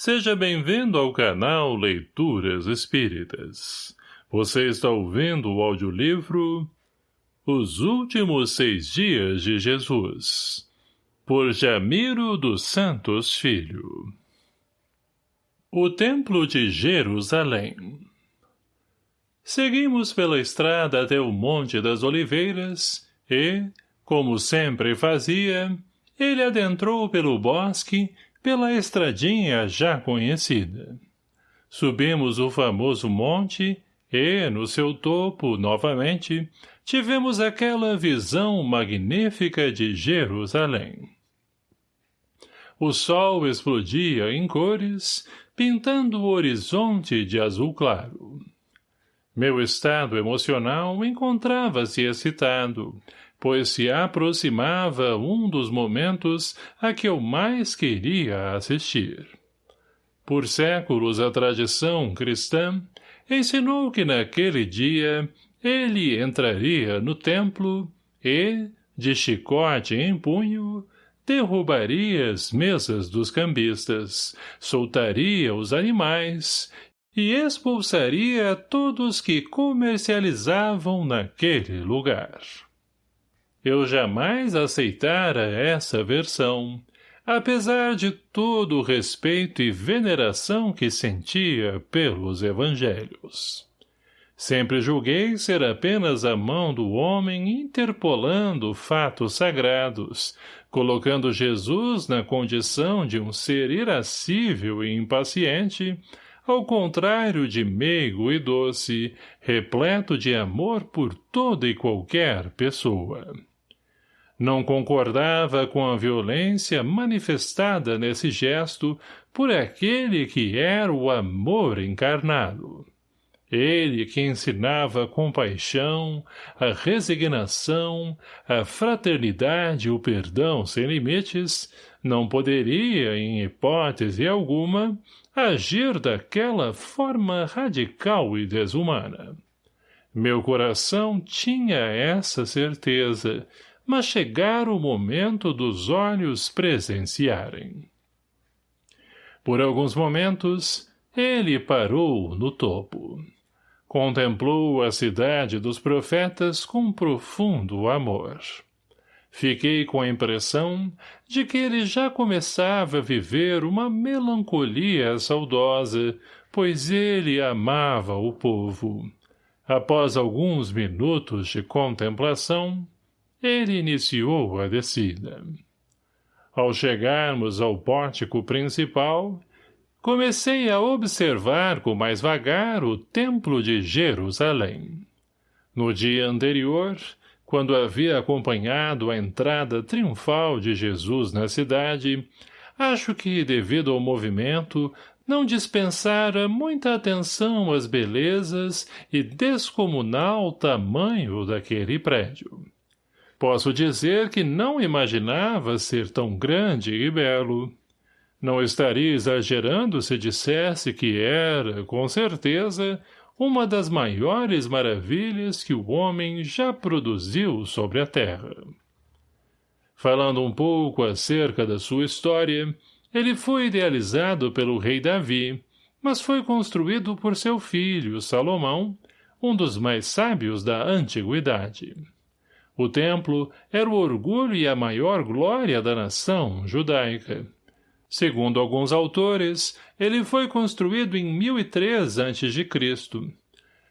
Seja bem-vindo ao canal Leituras Espíritas. Você está ouvindo o audiolivro Os Últimos Seis Dias de Jesus, por Jamiro dos Santos Filho. O Templo de Jerusalém Seguimos pela estrada até o Monte das Oliveiras e, como sempre fazia, ele adentrou pelo bosque pela estradinha já conhecida. Subimos o famoso monte e, no seu topo, novamente, tivemos aquela visão magnífica de Jerusalém. O sol explodia em cores, pintando o horizonte de azul claro. Meu estado emocional encontrava-se excitado, pois se aproximava um dos momentos a que eu mais queria assistir. Por séculos a tradição cristã ensinou que naquele dia ele entraria no templo e, de chicote em punho, derrubaria as mesas dos cambistas, soltaria os animais e expulsaria todos que comercializavam naquele lugar. Eu jamais aceitara essa versão, apesar de todo o respeito e veneração que sentia pelos evangelhos. Sempre julguei ser apenas a mão do homem interpolando fatos sagrados, colocando Jesus na condição de um ser irascível e impaciente, ao contrário de meigo e doce, repleto de amor por toda e qualquer pessoa. Não concordava com a violência manifestada nesse gesto por aquele que era o amor encarnado. Ele que ensinava a compaixão, a resignação, a fraternidade e o perdão sem limites, não poderia, em hipótese alguma, agir daquela forma radical e desumana. Meu coração tinha essa certeza, mas chegara o momento dos olhos presenciarem. Por alguns momentos, ele parou no topo. Contemplou a cidade dos profetas com profundo amor. Fiquei com a impressão de que ele já começava a viver uma melancolia saudosa, pois ele amava o povo. Após alguns minutos de contemplação, ele iniciou a descida. Ao chegarmos ao pórtico principal, comecei a observar com mais vagar o templo de Jerusalém. No dia anterior, quando havia acompanhado a entrada triunfal de Jesus na cidade, acho que, devido ao movimento, não dispensara muita atenção às belezas e descomunal tamanho daquele prédio. Posso dizer que não imaginava ser tão grande e belo. Não estaria exagerando se dissesse que era, com certeza, uma das maiores maravilhas que o homem já produziu sobre a terra. Falando um pouco acerca da sua história, ele foi idealizado pelo rei Davi, mas foi construído por seu filho, Salomão, um dos mais sábios da antiguidade. O templo era o orgulho e a maior glória da nação judaica. Segundo alguns autores, ele foi construído em 1003 a.C.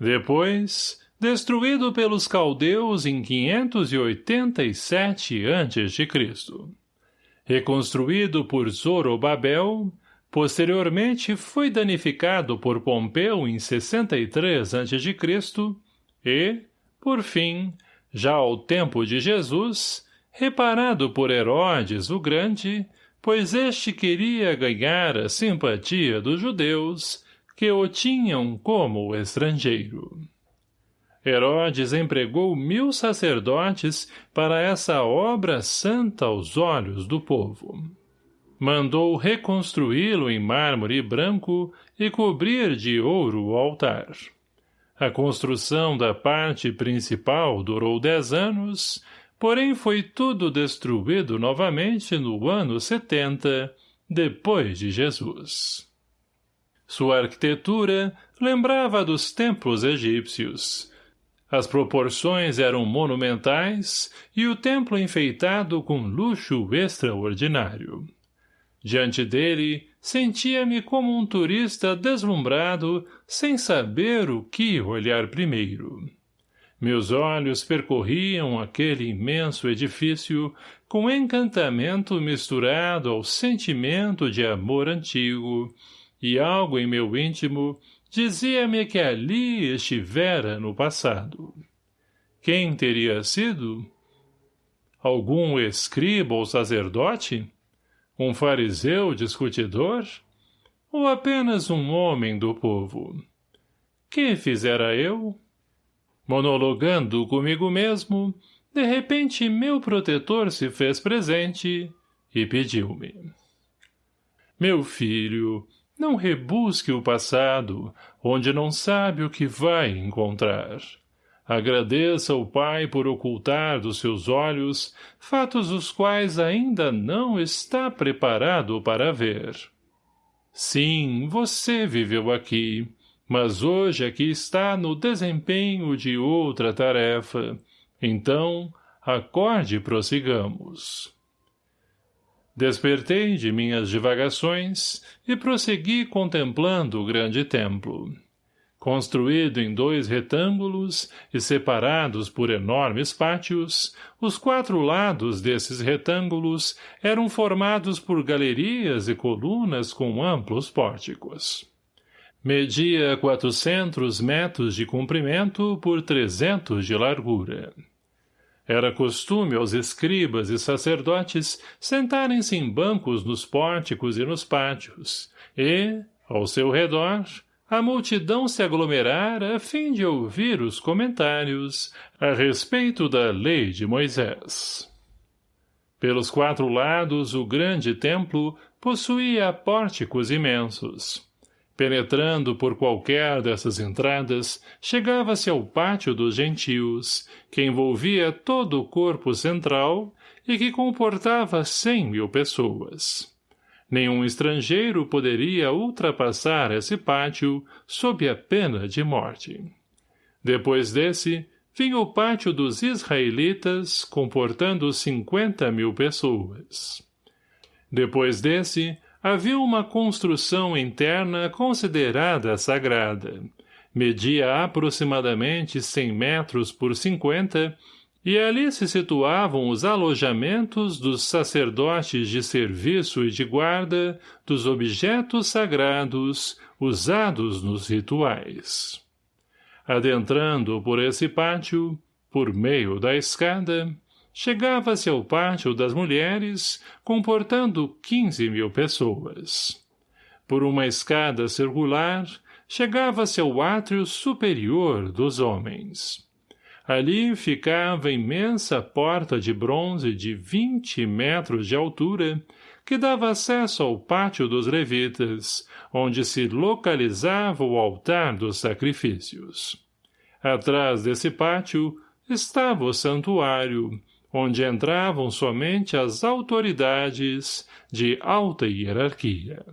Depois, destruído pelos caldeus em 587 a.C. Reconstruído por Zorobabel, posteriormente foi danificado por Pompeu em 63 a.C. e, por fim, já ao tempo de Jesus, reparado por Herodes o Grande, pois este queria ganhar a simpatia dos judeus, que o tinham como estrangeiro. Herodes empregou mil sacerdotes para essa obra santa aos olhos do povo. Mandou reconstruí-lo em mármore branco e cobrir de ouro o altar. A construção da parte principal durou dez anos, porém foi tudo destruído novamente no ano setenta, depois de Jesus. Sua arquitetura lembrava dos templos egípcios. As proporções eram monumentais e o templo enfeitado com luxo extraordinário. Diante dele, sentia-me como um turista deslumbrado, sem saber o que olhar primeiro. Meus olhos percorriam aquele imenso edifício com encantamento misturado ao sentimento de amor antigo, e algo em meu íntimo dizia-me que ali estivera no passado. Quem teria sido? Algum escriba ou sacerdote? Um fariseu discutidor? Ou apenas um homem do povo? Que fizera eu? Monologando comigo mesmo, de repente meu protetor se fez presente e pediu-me. Meu filho, não rebusque o passado, onde não sabe o que vai encontrar. Agradeça ao Pai por ocultar dos seus olhos fatos os quais ainda não está preparado para ver. Sim, você viveu aqui, mas hoje aqui está no desempenho de outra tarefa. Então, acorde e prossigamos. Despertei de minhas divagações e prossegui contemplando o grande templo construído em dois retângulos e separados por enormes pátios, os quatro lados desses retângulos eram formados por galerias e colunas com amplos pórticos. Media 400 metros de comprimento por 300 de largura. Era costume aos escribas e sacerdotes sentarem-se em bancos nos pórticos e nos pátios, e, ao seu redor, a multidão se aglomerara a fim de ouvir os comentários a respeito da lei de Moisés. Pelos quatro lados, o grande templo possuía pórticos imensos. Penetrando por qualquer dessas entradas, chegava-se ao pátio dos gentios, que envolvia todo o corpo central e que comportava cem mil pessoas. Nenhum estrangeiro poderia ultrapassar esse pátio sob a pena de morte. Depois desse, vinha o pátio dos israelitas, comportando cinquenta mil pessoas. Depois desse, havia uma construção interna considerada sagrada. Media aproximadamente cem metros por cinquenta e ali se situavam os alojamentos dos sacerdotes de serviço e de guarda dos objetos sagrados usados nos rituais. Adentrando por esse pátio, por meio da escada, chegava-se ao pátio das mulheres, comportando quinze mil pessoas. Por uma escada circular, chegava-se ao átrio superior dos homens. Ali ficava imensa porta de bronze de vinte metros de altura, que dava acesso ao pátio dos levitas, onde se localizava o altar dos sacrifícios. Atrás desse pátio estava o santuário, onde entravam somente as autoridades de alta hierarquia.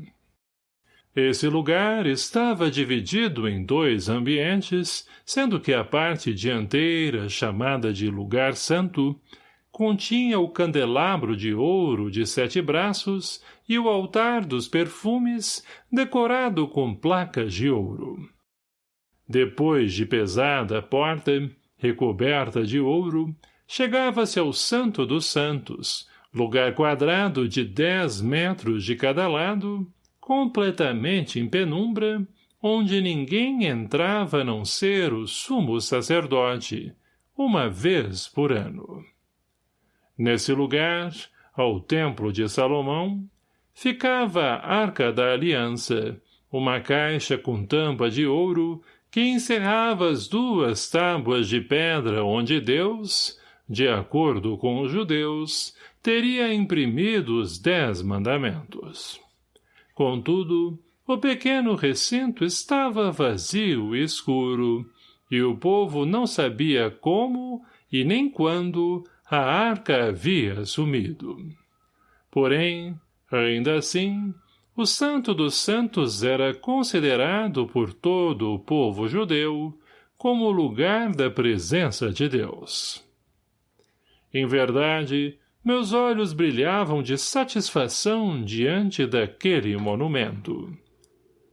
Esse lugar estava dividido em dois ambientes, sendo que a parte dianteira, chamada de lugar santo, continha o candelabro de ouro de sete braços e o altar dos perfumes, decorado com placas de ouro. Depois de pesada porta, recoberta de ouro, chegava-se ao Santo dos Santos, lugar quadrado de dez metros de cada lado, completamente em penumbra, onde ninguém entrava a não ser o sumo sacerdote, uma vez por ano. Nesse lugar, ao templo de Salomão, ficava a Arca da Aliança, uma caixa com tampa de ouro que encerrava as duas tábuas de pedra onde Deus, de acordo com os judeus, teria imprimido os dez mandamentos. Contudo, o pequeno recinto estava vazio e escuro, e o povo não sabia como e nem quando a arca havia sumido. Porém, ainda assim, o Santo dos Santos era considerado por todo o povo judeu como lugar da presença de Deus. Em verdade, meus olhos brilhavam de satisfação diante daquele monumento.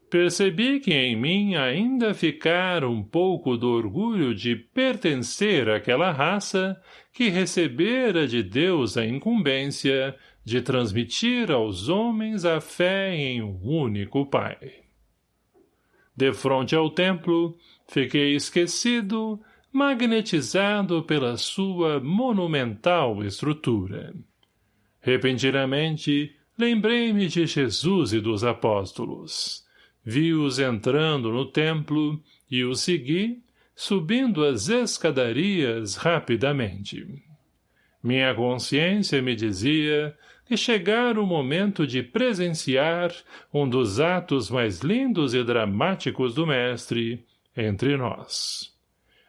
Percebi que em mim ainda ficara um pouco do orgulho de pertencer àquela raça que recebera de Deus a incumbência de transmitir aos homens a fé em um único Pai. De frente ao templo, fiquei esquecido, magnetizado pela sua monumental estrutura. Repentinamente, lembrei-me de Jesus e dos apóstolos. Vi-os entrando no templo e os segui, subindo as escadarias rapidamente. Minha consciência me dizia que chegara o momento de presenciar um dos atos mais lindos e dramáticos do mestre entre nós.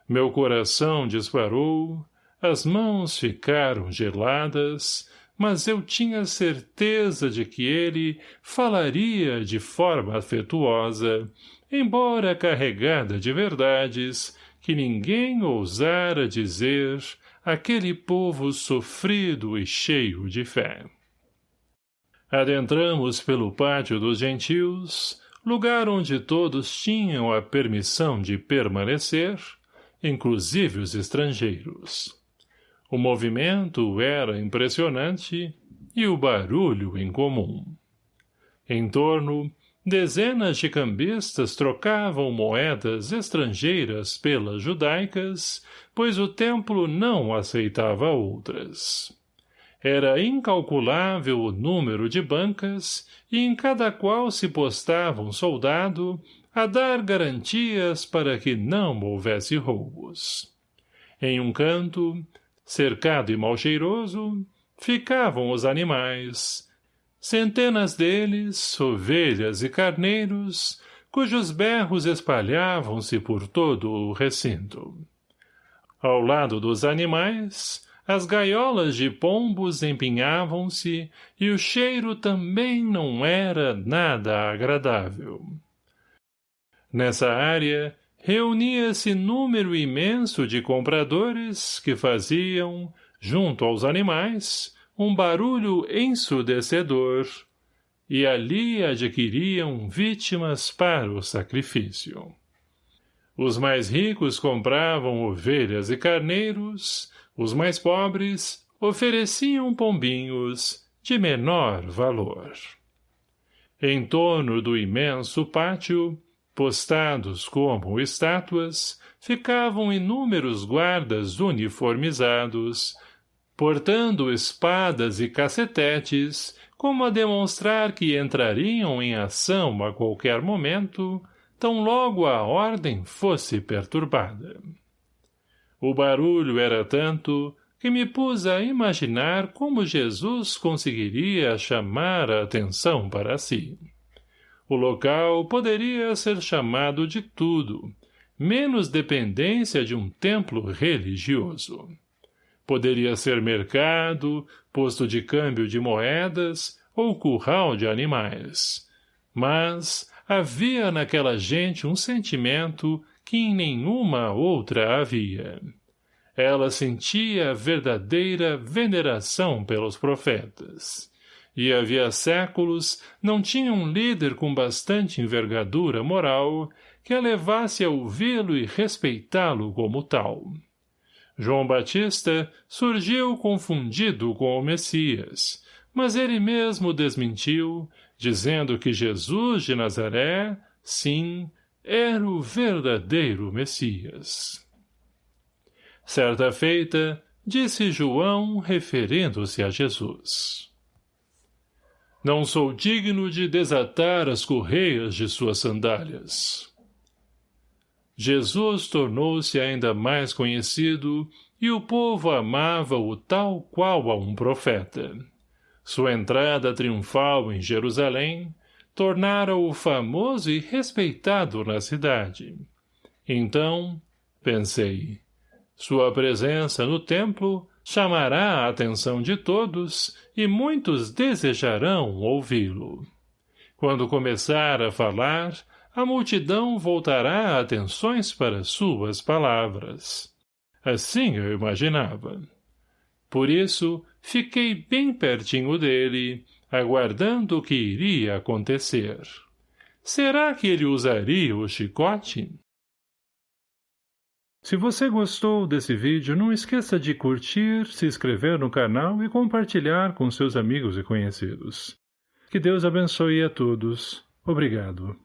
Meu coração disparou, as mãos ficaram geladas, mas eu tinha certeza de que ele falaria de forma afetuosa, embora carregada de verdades que ninguém ousara dizer aquele povo sofrido e cheio de fé. Adentramos pelo pátio dos gentios, lugar onde todos tinham a permissão de permanecer, inclusive os estrangeiros. O movimento era impressionante e o barulho incomum. Em torno, dezenas de cambistas trocavam moedas estrangeiras pelas judaicas, pois o templo não aceitava outras. Era incalculável o número de bancas e em cada qual se postava um soldado a dar garantias para que não houvesse roubos. Em um canto, cercado e mal cheiroso, ficavam os animais, centenas deles, ovelhas e carneiros, cujos berros espalhavam-se por todo o recinto. Ao lado dos animais, as gaiolas de pombos empinhavam-se e o cheiro também não era nada agradável. Nessa área, reunia-se número imenso de compradores que faziam, junto aos animais, um barulho ensurdecedor, e ali adquiriam vítimas para o sacrifício. Os mais ricos compravam ovelhas e carneiros, os mais pobres ofereciam pombinhos de menor valor. Em torno do imenso pátio, postados como estátuas, ficavam inúmeros guardas uniformizados, portando espadas e cacetetes, como a demonstrar que entrariam em ação a qualquer momento, tão logo a ordem fosse perturbada. O barulho era tanto que me pus a imaginar como Jesus conseguiria chamar a atenção para si. O local poderia ser chamado de tudo, menos dependência de um templo religioso. Poderia ser mercado, posto de câmbio de moedas ou curral de animais. Mas havia naquela gente um sentimento que em nenhuma outra havia. Ela sentia verdadeira veneração pelos profetas. E havia séculos não tinha um líder com bastante envergadura moral que a levasse a ouvi-lo e respeitá-lo como tal. João Batista surgiu confundido com o Messias, mas ele mesmo desmentiu, dizendo que Jesus de Nazaré, sim, era o verdadeiro Messias. Certa feita, disse João, referindo-se a Jesus. Não sou digno de desatar as correias de suas sandálias. Jesus tornou-se ainda mais conhecido e o povo amava-o tal qual a um profeta. Sua entrada triunfal em Jerusalém tornara-o famoso e respeitado na cidade. Então, pensei, sua presença no templo chamará a atenção de todos e muitos desejarão ouvi-lo. Quando começar a falar, a multidão voltará atenções para suas palavras. Assim eu imaginava. Por isso, fiquei bem pertinho dele, aguardando o que iria acontecer. Será que ele usaria o chicote? Se você gostou desse vídeo, não esqueça de curtir, se inscrever no canal e compartilhar com seus amigos e conhecidos. Que Deus abençoe a todos. Obrigado.